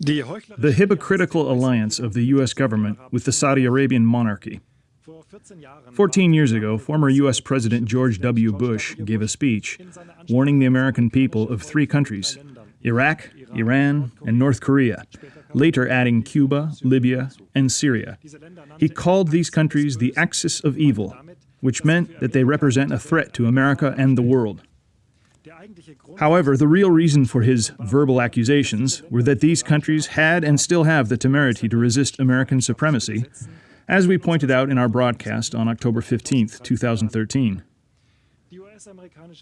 the hypocritical alliance of the U.S. government with the Saudi Arabian monarchy. Fourteen years ago, former U.S. President George W. Bush gave a speech warning the American people of three countries Iraq, Iran, and North Korea, later adding Cuba, Libya, and Syria. He called these countries the axis of evil, which meant that they represent a threat to America and the world. However, the real reason for his verbal accusations were that these countries had and still have the temerity to resist American supremacy, as we pointed out in our broadcast on October 15, 2013.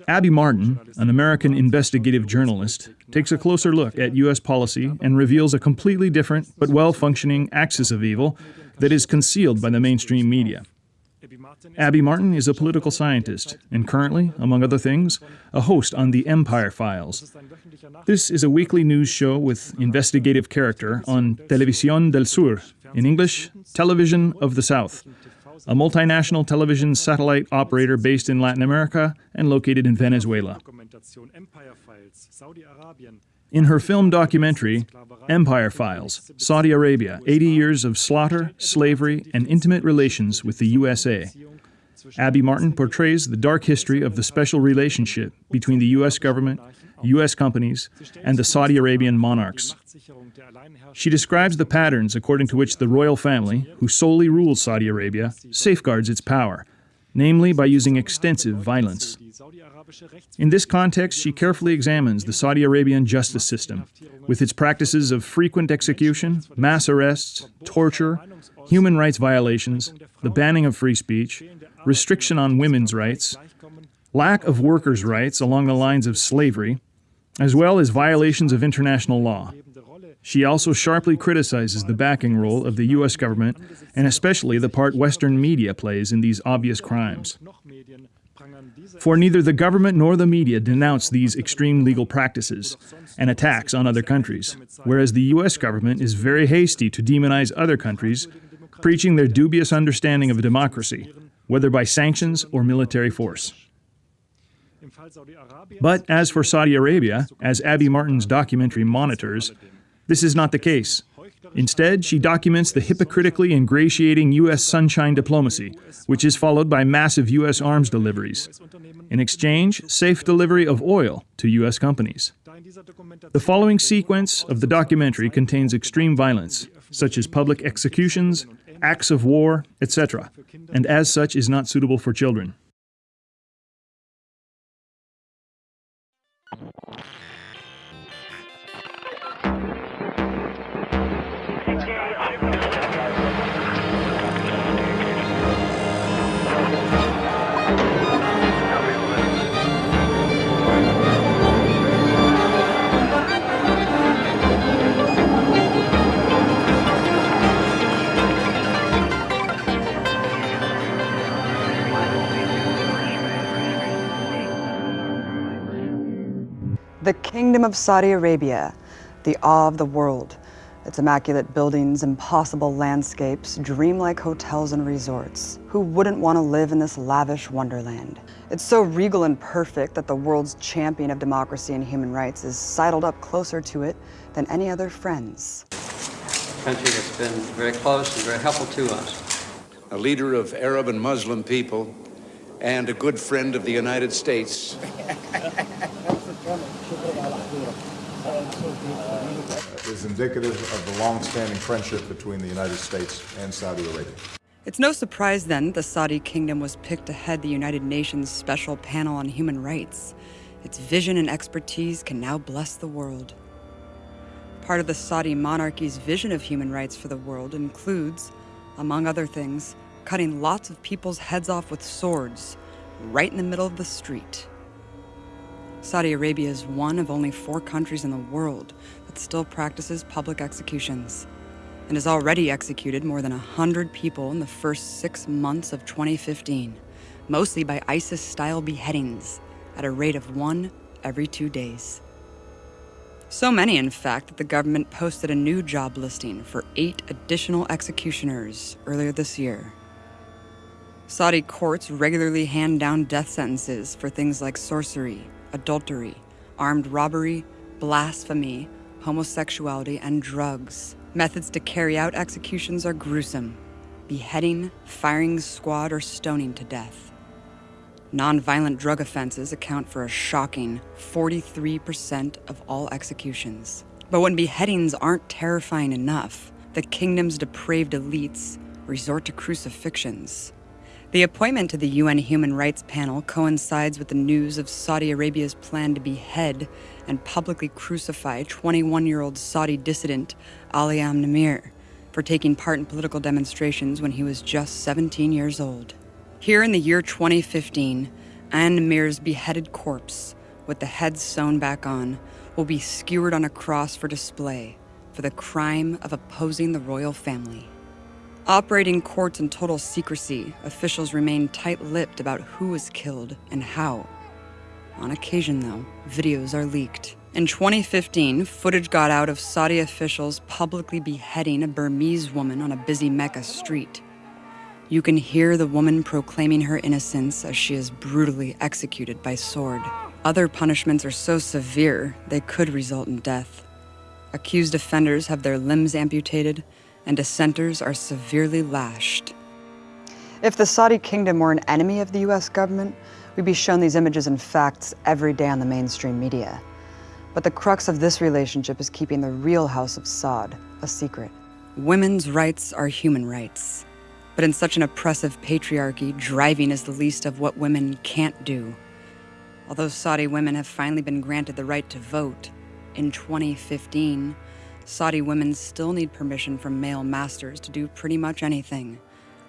Abby Martin, an American investigative journalist, takes a closer look at U.S. policy and reveals a completely different but well functioning axis of evil that is concealed by the mainstream media. Abby Martin is a political scientist and currently, among other things, a host on the Empire Files. This is a weekly news show with investigative character on Televisión del Sur, in English, Television of the South, a multinational television satellite operator based in Latin America and located in Venezuela. In her film documentary, Empire Files Saudi Arabia 80 Years of Slaughter, Slavery, and Intimate Relations with the USA, Abby Martin portrays the dark history of the special relationship between the U.S. government, U.S. companies, and the Saudi Arabian monarchs. She describes the patterns according to which the royal family, who solely rules Saudi Arabia, safeguards its power, namely by using extensive violence. In this context, she carefully examines the Saudi Arabian justice system, with its practices of frequent execution, mass arrests, torture, human rights violations, the banning of free speech, restriction on women's rights, lack of workers' rights along the lines of slavery, as well as violations of international law. She also sharply criticizes the backing role of the U.S. government and especially the part Western media plays in these obvious crimes. For neither the government nor the media denounce these extreme legal practices and attacks on other countries, whereas the U.S. government is very hasty to demonize other countries, preaching their dubious understanding of democracy, whether by sanctions or military force. But as for Saudi Arabia, as Abby Martin's documentary monitors, this is not the case. Instead, she documents the hypocritically ingratiating U.S. sunshine diplomacy, which is followed by massive U.S. arms deliveries. In exchange, safe delivery of oil to U.S. companies. The following sequence of the documentary contains extreme violence, such as public executions, acts of war, etc., and as such is not suitable for children. Kingdom of Saudi Arabia, the awe of the world. Its immaculate buildings, impossible landscapes, dreamlike hotels and resorts. Who wouldn't want to live in this lavish wonderland? It's so regal and perfect that the world's champion of democracy and human rights is sidled up closer to it than any other friends. A country that's been very close and very helpful to us. A leader of Arab and Muslim people and a good friend of the United States. is indicative of the long-standing friendship between the United States and Saudi Arabia. It's no surprise then the Saudi kingdom was picked to head the United Nations Special Panel on Human Rights. Its vision and expertise can now bless the world. Part of the Saudi monarchy's vision of human rights for the world includes, among other things, cutting lots of people's heads off with swords, right in the middle of the street. Saudi Arabia is one of only four countries in the world that still practices public executions and has already executed more than 100 people in the first six months of 2015, mostly by ISIS-style beheadings at a rate of one every two days. So many, in fact, that the government posted a new job listing for eight additional executioners earlier this year. Saudi courts regularly hand down death sentences for things like sorcery, adultery, armed robbery, blasphemy, homosexuality, and drugs. Methods to carry out executions are gruesome beheading, firing squad, or stoning to death. Nonviolent drug offenses account for a shocking 43% of all executions. But when beheadings aren't terrifying enough, the kingdom's depraved elites resort to crucifixions. The appointment to the UN Human Rights Panel coincides with the news of Saudi Arabia's plan to behead and publicly crucify 21 year old Saudi dissident Ali Al Nimr for taking part in political demonstrations when he was just 17 years old. Here in the year 2015, Al Nimr's beheaded corpse, with the head sewn back on, will be skewered on a cross for display for the crime of opposing the royal family. Operating courts in total secrecy, officials remain tight lipped about who was killed and how. On occasion, though, videos are leaked. In 2015, footage got out of Saudi officials publicly beheading a Burmese woman on a busy Mecca street. You can hear the woman proclaiming her innocence as she is brutally executed by sword. Other punishments are so severe they could result in death. Accused offenders have their limbs amputated, and dissenters are severely lashed. If the Saudi kingdom were an enemy of the US government, we'd be shown these images and facts every day on the mainstream media. But the crux of this relationship is keeping the real House of Saud a secret. Women's rights are human rights. But in such an oppressive patriarchy, driving is the least of what women can't do. Although Saudi women have finally been granted the right to vote, in 2015, Saudi women still need permission from male masters to do pretty much anything,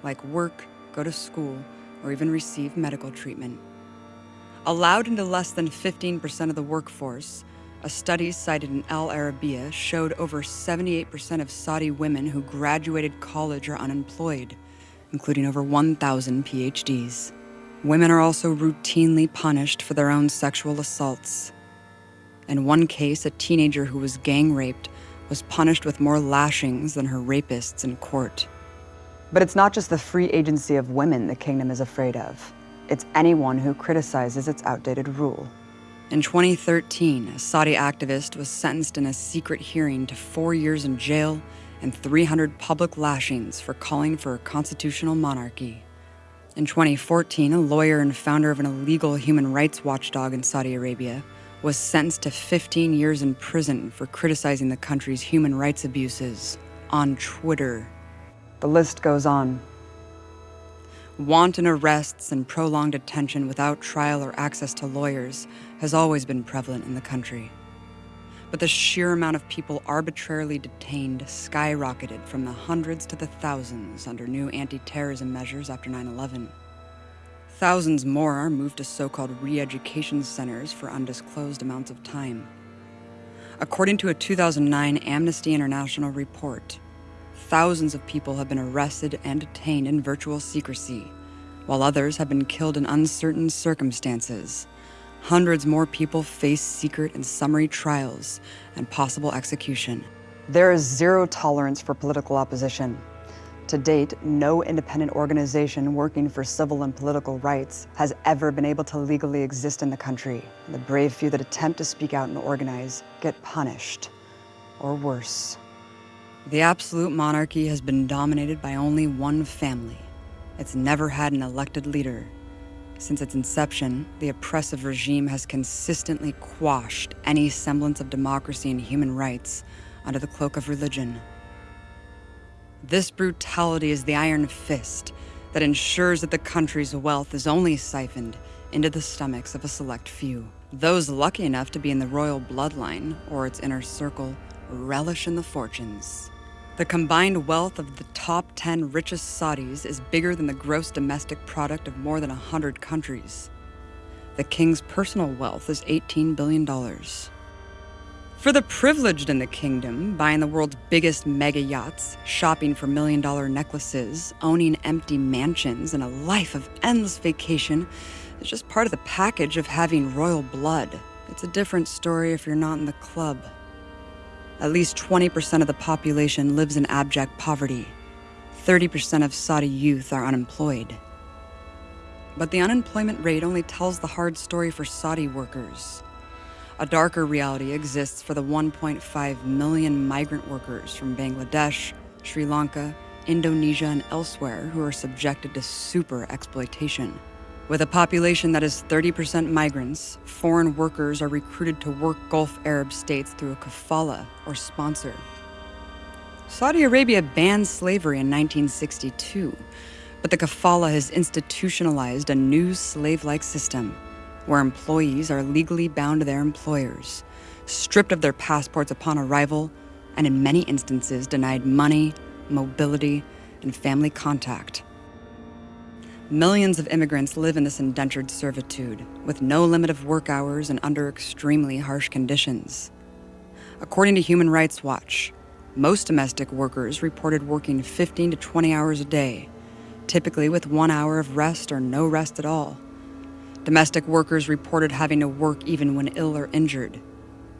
like work, go to school, or even receive medical treatment. Allowed into less than 15% of the workforce, a study cited in Al Arabiya showed over 78% of Saudi women who graduated college are unemployed, including over 1,000 PhDs. Women are also routinely punished for their own sexual assaults. In one case, a teenager who was gang raped was punished with more lashings than her rapists in court. But it's not just the free agency of women the kingdom is afraid of. It's anyone who criticizes its outdated rule. In 2013, a Saudi activist was sentenced in a secret hearing to four years in jail and 300 public lashings for calling for a constitutional monarchy. In 2014, a lawyer and founder of an illegal human rights watchdog in Saudi Arabia was sentenced to 15 years in prison for criticizing the country's human rights abuses on Twitter. The list goes on. Wanton arrests and prolonged detention without trial or access to lawyers has always been prevalent in the country. But the sheer amount of people arbitrarily detained skyrocketed from the hundreds to the thousands under new anti terrorism measures after 9 11. Thousands more are moved to so called re education centers for undisclosed amounts of time. According to a 2009 Amnesty International report, thousands of people have been arrested and detained in virtual secrecy, while others have been killed in uncertain circumstances. Hundreds more people face secret and summary trials and possible execution. There is zero tolerance for political opposition. To date, no independent organization working for civil and political rights has ever been able to legally exist in the country. The brave few that attempt to speak out and organize get punished, or worse. The absolute monarchy has been dominated by only one family. It's never had an elected leader. Since its inception, the oppressive regime has consistently quashed any semblance of democracy and human rights under the cloak of religion. This brutality is the iron fist that ensures that the country's wealth is only siphoned into the stomachs of a select few. Those lucky enough to be in the royal bloodline or its inner circle relish in the fortunes. The combined wealth of the top 10 richest Saudis is bigger than the gross domestic product of more than 100 countries. The king's personal wealth is $18 billion. For the privileged in the kingdom, buying the world's biggest mega yachts, shopping for million dollar necklaces, owning empty mansions, and a life of endless vacation is just part of the package of having royal blood. It's a different story if you're not in the club. At least 20% of the population lives in abject poverty. 30% of Saudi youth are unemployed. But the unemployment rate only tells the hard story for Saudi workers. A darker reality exists for the 1.5 million migrant workers from Bangladesh, Sri Lanka, Indonesia, and elsewhere who are subjected to super exploitation. With a population that is 30% migrants, foreign workers are recruited to work Gulf Arab states through a kafala or sponsor. Saudi Arabia banned slavery in 1962, but the kafala has institutionalized a new slave like system where employees are legally bound to their employers, stripped of their passports upon arrival, and in many instances denied money, mobility, and family contact. Millions of immigrants live in this indentured servitude, with no limit of work hours and under extremely harsh conditions. According to Human Rights Watch, most domestic workers reported working 15 to 20 hours a day, typically with one hour of rest or no rest at all. Domestic workers reported having to work even when ill or injured.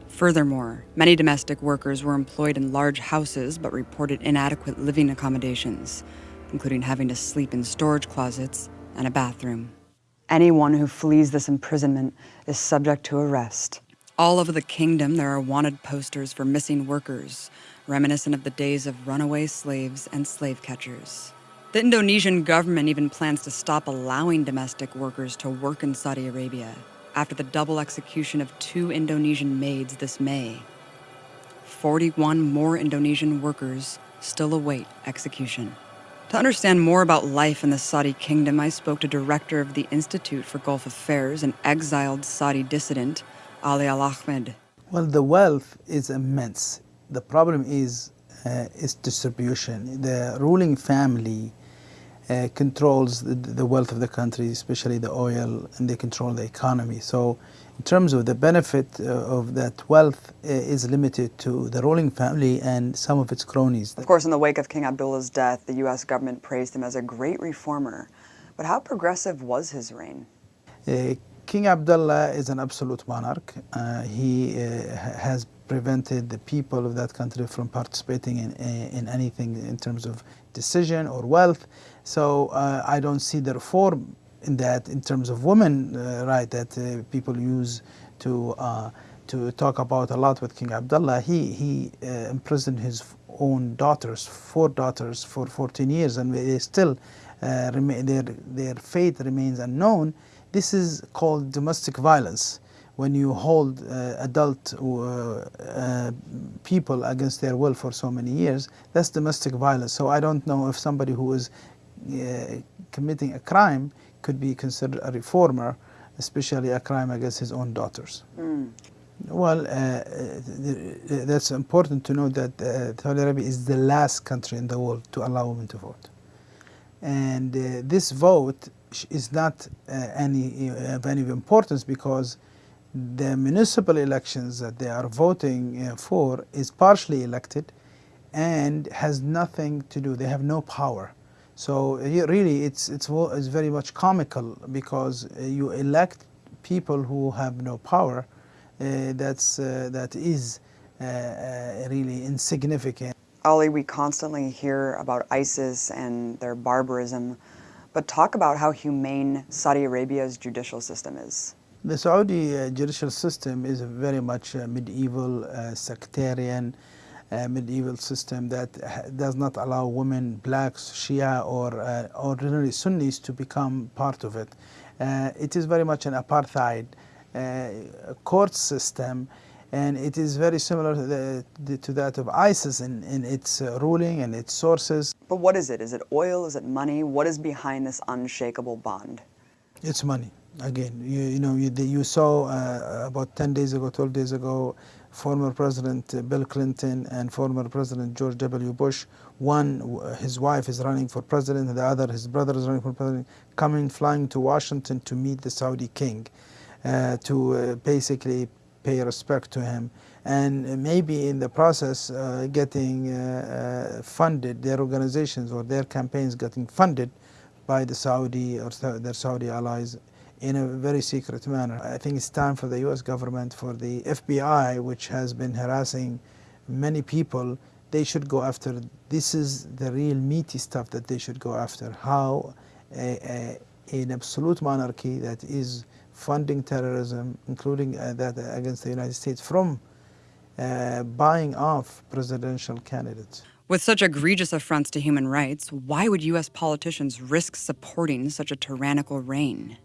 Furthermore, many domestic workers were employed in large houses but reported inadequate living accommodations, including having to sleep in storage closets and a bathroom. Anyone who flees this imprisonment is subject to arrest. All over the kingdom, there are wanted posters for missing workers, reminiscent of the days of runaway slaves and slave catchers. The Indonesian government even plans to stop allowing domestic workers to work in Saudi Arabia after the double execution of two Indonesian maids this May. 41 more Indonesian workers still await execution. To understand more about life in the Saudi kingdom, I spoke to director of the Institute for Gulf Affairs and exiled Saudi dissident, Ali Al Ahmed. Well, the wealth is immense. The problem is uh, its distribution. The ruling family uh, controls the, the, wealth of the country, especially the oil, and they control the economy. So, in terms of the benefit uh, of that wealth, uh, is limited to the ruling family and some of its cronies. Of course, in the wake of King Abdullah's death, the U.S. government praised him as a great reformer. But how progressive was his reign? Uh, King Abdullah is an absolute monarch. Uh, he has prevented the people of that country from participating in, in anything in terms of decision or wealth. So uh, I don't see the reform in that in terms of women uh, right that uh, people use to uh, to talk about a lot with King Abdullah. He he uh, imprisoned his own daughters, four daughters, for 14 years, and they still uh, their their fate remains unknown. This is called domestic violence when you hold uh, adult uh, uh, people against their will for so many years, that's domestic violence. So I don't know if somebody who is uh, committing a crime could be considered a reformer, especially a crime against his own daughters. Mm. Well, uh, that's important to know that uh, Saudi Arabia is the last country in the world to allow women to vote. And this vote is not any of any importance because the municipal elections that they are voting uh, for is partially elected and has nothing to do, they have no power. So really it's, it's, it's very much comical because uh, you elect people who have no power uh, that's, uh, that is uh, uh, really insignificant. Ali, we constantly hear about ISIS and their barbarism, but talk about how humane Saudi Arabia's judicial system is. The Saudi uh, judicial system is a very much a medieval, uh, sectarian, uh, medieval system that does not allow women, blacks, Shia, or uh, ordinary Sunnis to become part of it. Uh, it is very much an apartheid uh, court system, and it is very similar to, the, the, to that of ISIS in, in its ruling and its sources. But what is it? Is it oil? Is it money? What is behind this unshakable bond? It's money again, you, you know, you, you saw uh, about 10 days ago, 12 days ago, former President Bill Clinton and former President George W. Bush, one, his wife is running for president, the other, his brother is running for president, coming, flying to Washington to meet the Saudi king, uh, to uh, basically pay respect to him. And maybe in the process, uh, getting uh, uh, funded, their organizations or their campaigns getting funded by the Saudi or their Saudi allies in a very secret manner. I think it's time for the US government, for the FBI, which has been harassing many people, they should go after, this is the real meaty stuff that they should go after. How a, a, an absolute monarchy that is funding terrorism, including uh, that against the United States, from uh, buying off presidential candidates. With such egregious affronts to human rights, why would U.S. politicians risk supporting such a tyrannical reign?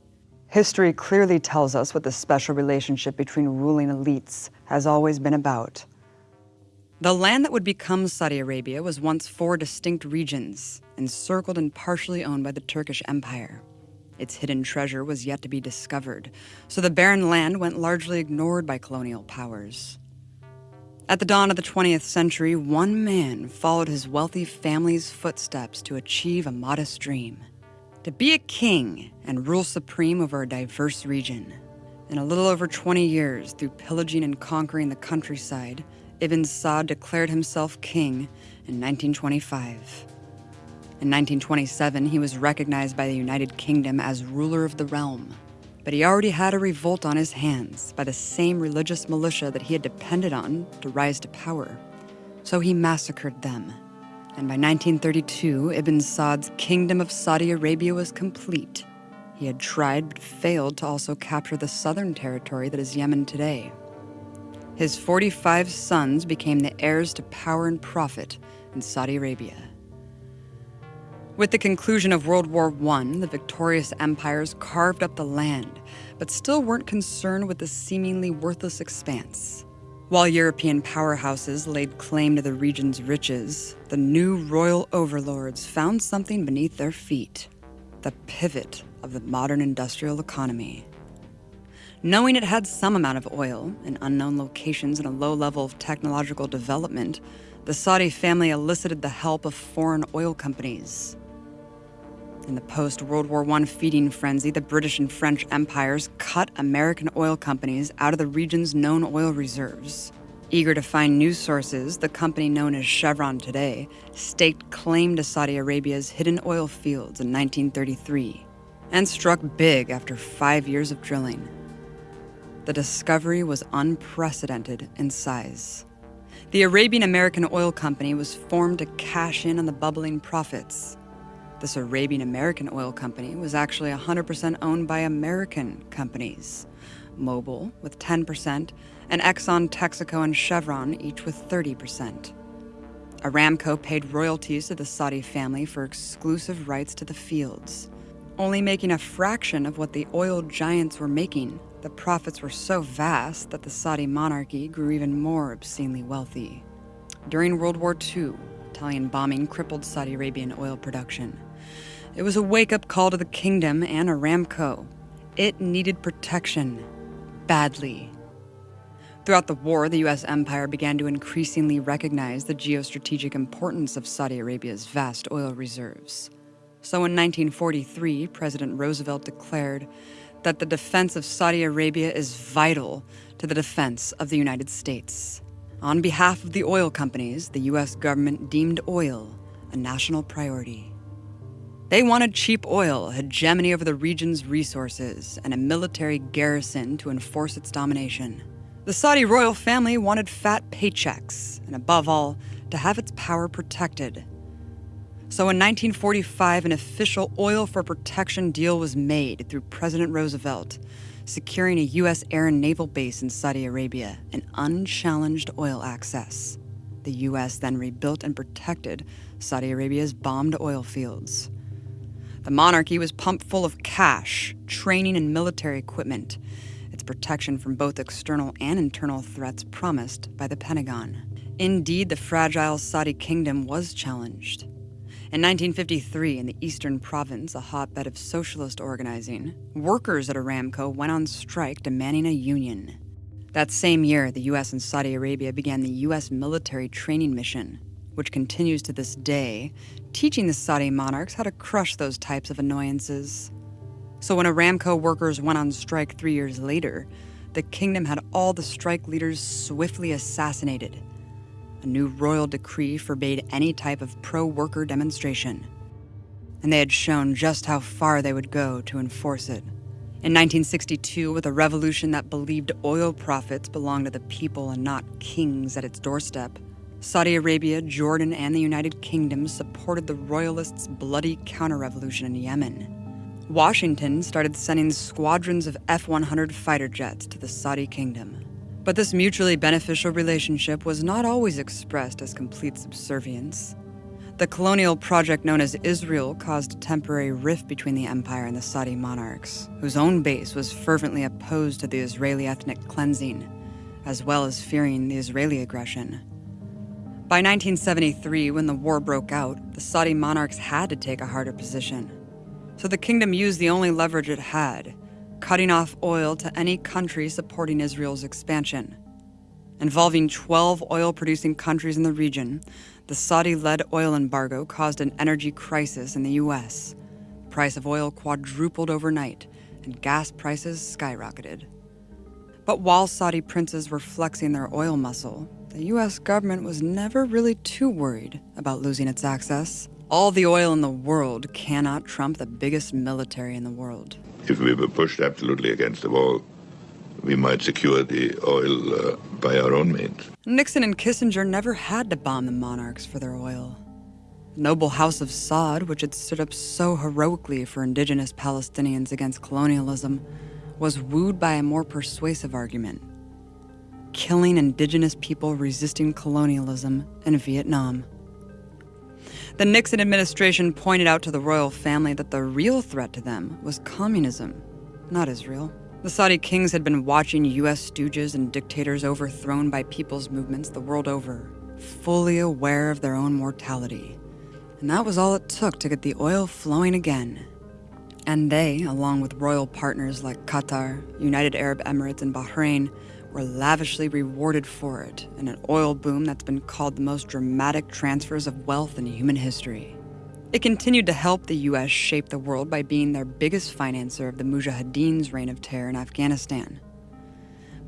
History clearly tells us what the special relationship between ruling elites has always been about. The land that would become Saudi Arabia was once four distinct regions, encircled and partially owned by the Turkish Empire. Its hidden treasure was yet to be discovered, so the barren land went largely ignored by colonial powers. At the dawn of the 20th century, one man followed his wealthy family's footsteps to achieve a modest dream to be a king and rule supreme over a diverse region. In a little over 20 years, through pillaging and conquering the countryside, Ibn Saud declared himself king in 1925. In 1927, he was recognized by the United Kingdom as ruler of the realm. But he already had a revolt on his hands by the same religious militia that he had depended on to rise to power. So he massacred them. And by 1932, Ibn Saud's kingdom of Saudi Arabia was complete. He had tried but failed to also capture the southern territory that is Yemen today. His 45 sons became the heirs to power and profit in Saudi Arabia. With the conclusion of World War I, the victorious empires carved up the land, but still weren't concerned with the seemingly worthless expanse. While European powerhouses laid claim to the region's riches, the new royal overlords found something beneath their feet the pivot of the modern industrial economy. Knowing it had some amount of oil in unknown locations and a low level of technological development, the Saudi family elicited the help of foreign oil companies. In the post World War I feeding frenzy, the British and French empires cut American oil companies out of the region's known oil reserves. Eager to find new sources, the company known as Chevron today staked claim to Saudi Arabia's hidden oil fields in 1933 and struck big after five years of drilling. The discovery was unprecedented in size. The Arabian American Oil Company was formed to cash in on the bubbling profits. This Arabian American oil company was actually 100% owned by American companies Mobil with 10%, and Exxon, Texaco, and Chevron each with 30%. Aramco paid royalties to the Saudi family for exclusive rights to the fields. Only making a fraction of what the oil giants were making, the profits were so vast that the Saudi monarchy grew even more obscenely wealthy. During World War II, Italian bombing crippled Saudi Arabian oil production. It was a wake up call to the kingdom and Aramco. It needed protection. Badly. Throughout the war, the U.S. empire began to increasingly recognize the geostrategic importance of Saudi Arabia's vast oil reserves. So in 1943, President Roosevelt declared that the defense of Saudi Arabia is vital to the defense of the United States. On behalf of the oil companies, the U.S. government deemed oil a national priority. They wanted cheap oil, hegemony over the region's resources, and a military garrison to enforce its domination. The Saudi royal family wanted fat paychecks, and above all, to have its power protected. So in 1945, an official oil for protection deal was made through President Roosevelt, securing a U.S. air and naval base in Saudi Arabia and unchallenged oil access. The U.S. then rebuilt and protected Saudi Arabia's bombed oil fields. The monarchy was pumped full of cash, training, and military equipment, its protection from both external and internal threats promised by the Pentagon. Indeed, the fragile Saudi kingdom was challenged. In 1953, in the eastern province, a hotbed of socialist organizing, workers at Aramco went on strike demanding a union. That same year, the US and Saudi Arabia began the US military training mission, which continues to this day, teaching the Saudi monarchs how to crush those types of annoyances. So when Aramco workers went on strike three years later, the kingdom had all the strike leaders swiftly assassinated. A new royal decree forbade any type of pro worker demonstration. And they had shown just how far they would go to enforce it. In 1962, with a revolution that believed oil profits belonged to the people and not kings at its doorstep, Saudi Arabia, Jordan, and the United Kingdom supported the royalists' bloody counter revolution in Yemen. Washington started sending squadrons of F 100 fighter jets to the Saudi kingdom. But this mutually beneficial relationship was not always expressed as complete subservience. The colonial project known as Israel caused a temporary rift between the empire and the Saudi monarchs, whose own base was fervently opposed to the Israeli ethnic cleansing, as well as fearing the Israeli aggression. By 1973, when the war broke out, the Saudi monarchs had to take a harder position. So the kingdom used the only leverage it had, cutting off oil to any country supporting Israel's expansion. Involving 12 oil producing countries in the region, the Saudi led oil embargo caused an energy crisis in the US. The price of oil quadrupled overnight, and gas prices skyrocketed. But while Saudi princes were flexing their oil muscle, the US government was never really too worried about losing its access. All the oil in the world cannot trump the biggest military in the world. If we were pushed absolutely against the wall, we might secure the oil uh, by our own means. Nixon and Kissinger never had to bomb the monarchs for their oil. The noble House of Saud, which had stood up so heroically for indigenous Palestinians against colonialism, was wooed by a more persuasive argument killing indigenous people resisting colonialism in Vietnam. The Nixon administration pointed out to the royal family that the real threat to them was communism, not Israel. The Saudi kings had been watching U.S. stooges and dictators overthrown by people's movements the world over, fully aware of their own mortality. And that was all it took to get the oil flowing again. And they, along with royal partners like Qatar, United Arab Emirates, and Bahrain, were lavishly rewarded for it in an oil boom that's been called the most dramatic transfers of wealth in human history. It continued to help the US shape the world by being their biggest financer of the Mujahideen's reign of terror in Afghanistan.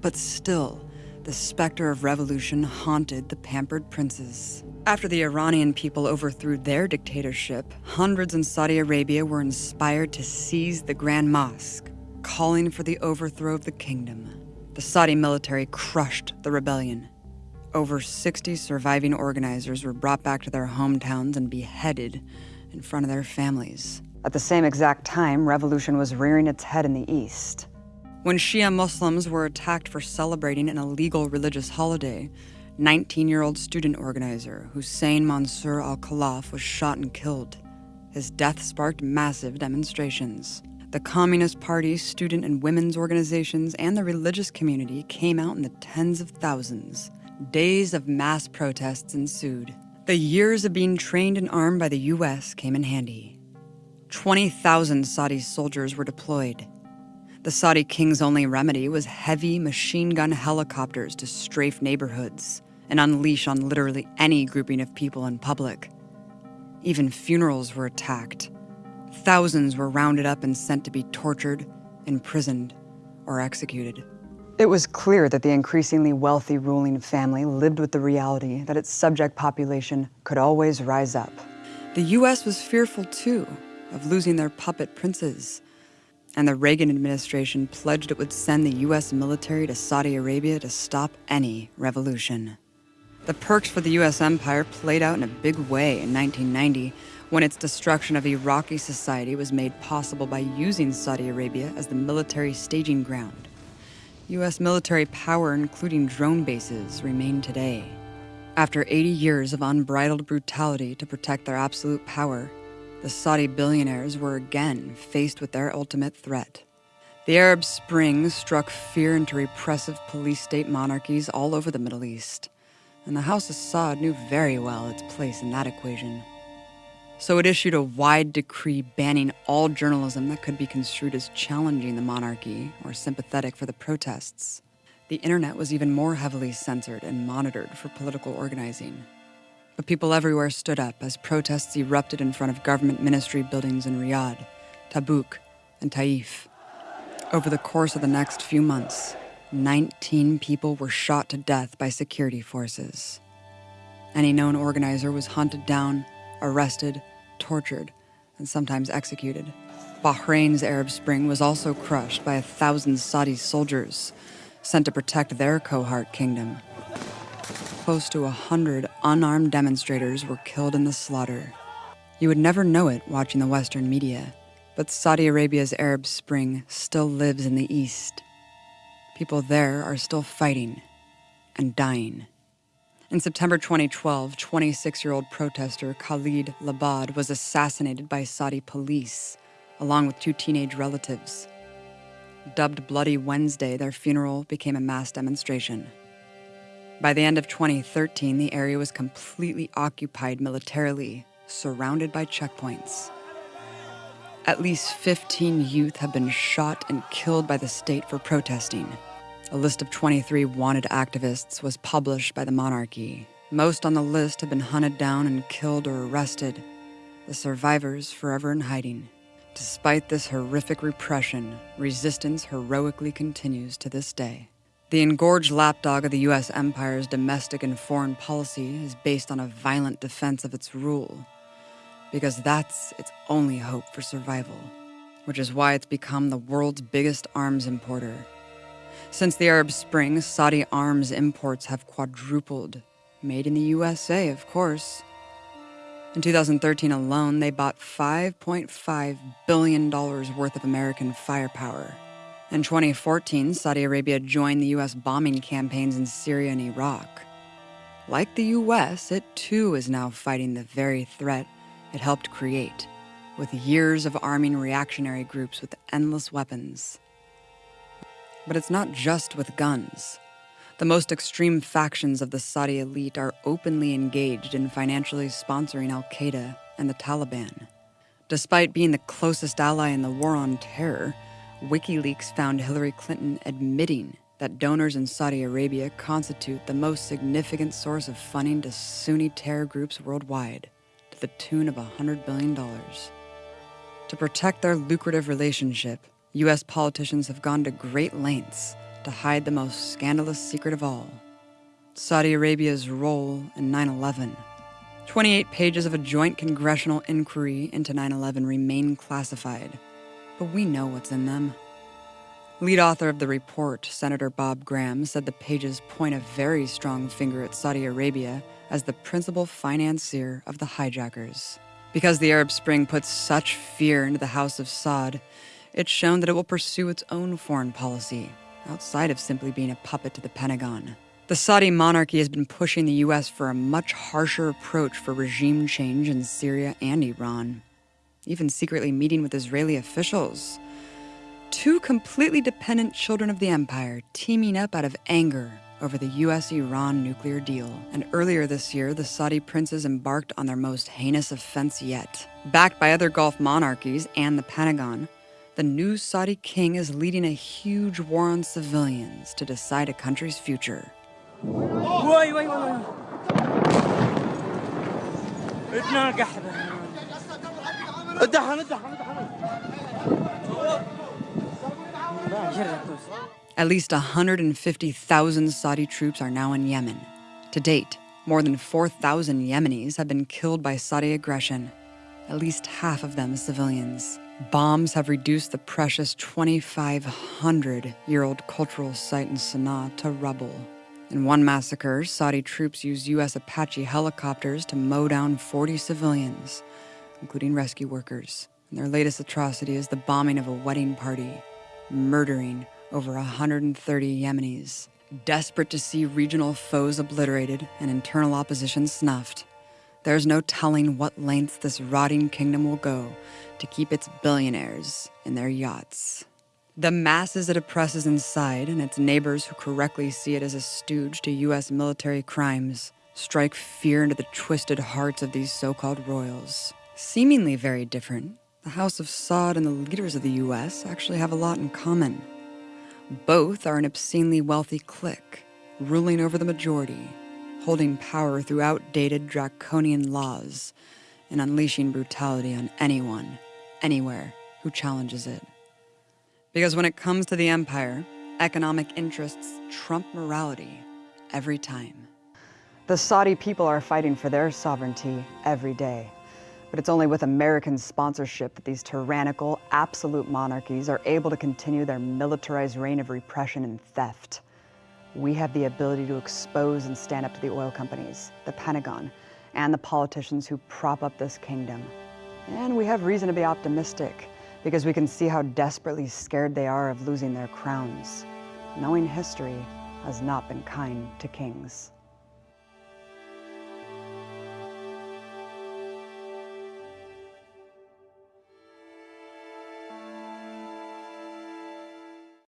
But still, the specter of revolution haunted the pampered princes. After the Iranian people overthrew their dictatorship, hundreds in Saudi Arabia were inspired to seize the Grand Mosque, calling for the overthrow of the kingdom. The Saudi military crushed the rebellion. Over 60 surviving organizers were brought back to their hometowns and beheaded in front of their families. At the same exact time, revolution was rearing its head in the east. When Shia Muslims were attacked for celebrating an illegal religious holiday, 19 year old student organizer Hussein Mansour al Khalaf was shot and killed. His death sparked massive demonstrations. The Communist Party, student and women's organizations, and the religious community came out in the tens of thousands. Days of mass protests ensued. The years of being trained and armed by the US came in handy. 20,000 Saudi soldiers were deployed. The Saudi king's only remedy was heavy machine gun helicopters to strafe neighborhoods and unleash on literally any grouping of people in public. Even funerals were attacked. Thousands were rounded up and sent to be tortured, imprisoned, or executed. It was clear that the increasingly wealthy ruling family lived with the reality that its subject population could always rise up. The US was fearful, too, of losing their puppet princes. And the Reagan administration pledged it would send the US military to Saudi Arabia to stop any revolution. The perks for the US empire played out in a big way in 1990 when its destruction of Iraqi society was made possible by using Saudi Arabia as the military staging ground. U.S. military power, including drone bases, remain today. After 80 years of unbridled brutality to protect their absolute power, the Saudi billionaires were again faced with their ultimate threat. The Arab Spring struck fear into repressive police state monarchies all over the Middle East, and the House of Saud knew very well its place in that equation so it issued a wide decree banning all journalism that could be construed as challenging the monarchy or sympathetic for the protests. The internet was even more heavily censored and monitored for political organizing. But people everywhere stood up as protests erupted in front of government ministry buildings in Riyadh, Tabuk, and Taif. Over the course of the next few months, 19 people were shot to death by security forces. Any known organizer was hunted down, arrested, tortured, and sometimes executed. Bahrain's Arab Spring was also crushed by a thousand Saudi soldiers sent to protect their cohort kingdom. Close to a hundred unarmed demonstrators were killed in the slaughter. You would never know it watching the Western media, But Saudi Arabia's Arab Spring still lives in the east. People there are still fighting and dying. In September 2012, 26 year old protester Khalid Labad was assassinated by Saudi police, along with two teenage relatives. Dubbed Bloody Wednesday, their funeral became a mass demonstration. By the end of 2013, the area was completely occupied militarily, surrounded by checkpoints. At least 15 youth have been shot and killed by the state for protesting. A list of 23 wanted activists was published by the monarchy. Most on the list have been hunted down and killed or arrested, the survivors forever in hiding. Despite this horrific repression, resistance heroically continues to this day. The engorged lapdog of the US empire's domestic and foreign policy is based on a violent defense of its rule, because that's its only hope for survival, which is why it's become the world's biggest arms importer since the Arab Spring, Saudi arms imports have quadrupled. Made in the USA, of course. In 2013 alone, they bought $5.5 billion worth of American firepower. In 2014, Saudi Arabia joined the U.S. bombing campaigns in Syria and Iraq. Like the U.S., it too is now fighting the very threat it helped create, with years of arming reactionary groups with endless weapons. But it's not just with guns. The most extreme factions of the Saudi elite are openly engaged in financially sponsoring Al Qaeda and the Taliban. Despite being the closest ally in the war on terror, WikiLeaks found Hillary Clinton admitting that donors in Saudi Arabia constitute the most significant source of funding to Sunni terror groups worldwide, to the tune of $100 billion. To protect their lucrative relationship, U.S. politicians have gone to great lengths to hide the most scandalous secret of all Saudi Arabia's role in 9 11. 28 pages of a joint congressional inquiry into 9 11 remain classified, but we know what's in them. Lead author of the report, Senator Bob Graham, said the pages point a very strong finger at Saudi Arabia as the principal financier of the hijackers. Because the Arab Spring puts such fear into the House of Saud, it's shown that it will pursue its own foreign policy, outside of simply being a puppet to the Pentagon. The Saudi monarchy has been pushing the US for a much harsher approach for regime change in Syria and Iran, even secretly meeting with Israeli officials. Two completely dependent children of the empire teaming up out of anger over the US Iran nuclear deal. And earlier this year, the Saudi princes embarked on their most heinous offense yet. Backed by other Gulf monarchies and the Pentagon, the new Saudi king is leading a huge war on civilians to decide a country's future. At least 150,000 Saudi troops are now in Yemen. To date, more than 4,000 Yemenis have been killed by Saudi aggression, at least half of them civilians. Bombs have reduced the precious 2,500 year old cultural site in Sana'a to rubble. In one massacre, Saudi troops used U.S. Apache helicopters to mow down 40 civilians, including rescue workers. And their latest atrocity is the bombing of a wedding party, murdering over 130 Yemenis. Desperate to see regional foes obliterated and internal opposition snuffed, there's no telling what lengths this rotting kingdom will go to keep its billionaires in their yachts. The masses it oppresses inside and its neighbors who correctly see it as a stooge to U.S. military crimes strike fear into the twisted hearts of these so called royals. Seemingly very different, the House of Saud and the leaders of the U.S. actually have a lot in common. Both are an obscenely wealthy clique, ruling over the majority, holding power through outdated draconian laws, and unleashing brutality on anyone anywhere who challenges it. Because when it comes to the empire, economic interests trump morality every time. The Saudi people are fighting for their sovereignty every day. But it's only with American sponsorship that these tyrannical, absolute monarchies are able to continue their militarized reign of repression and theft. We have the ability to expose and stand up to the oil companies, the Pentagon, and the politicians who prop up this kingdom. And we have reason to be optimistic because we can see how desperately scared they are of losing their crowns. Knowing history has not been kind to kings.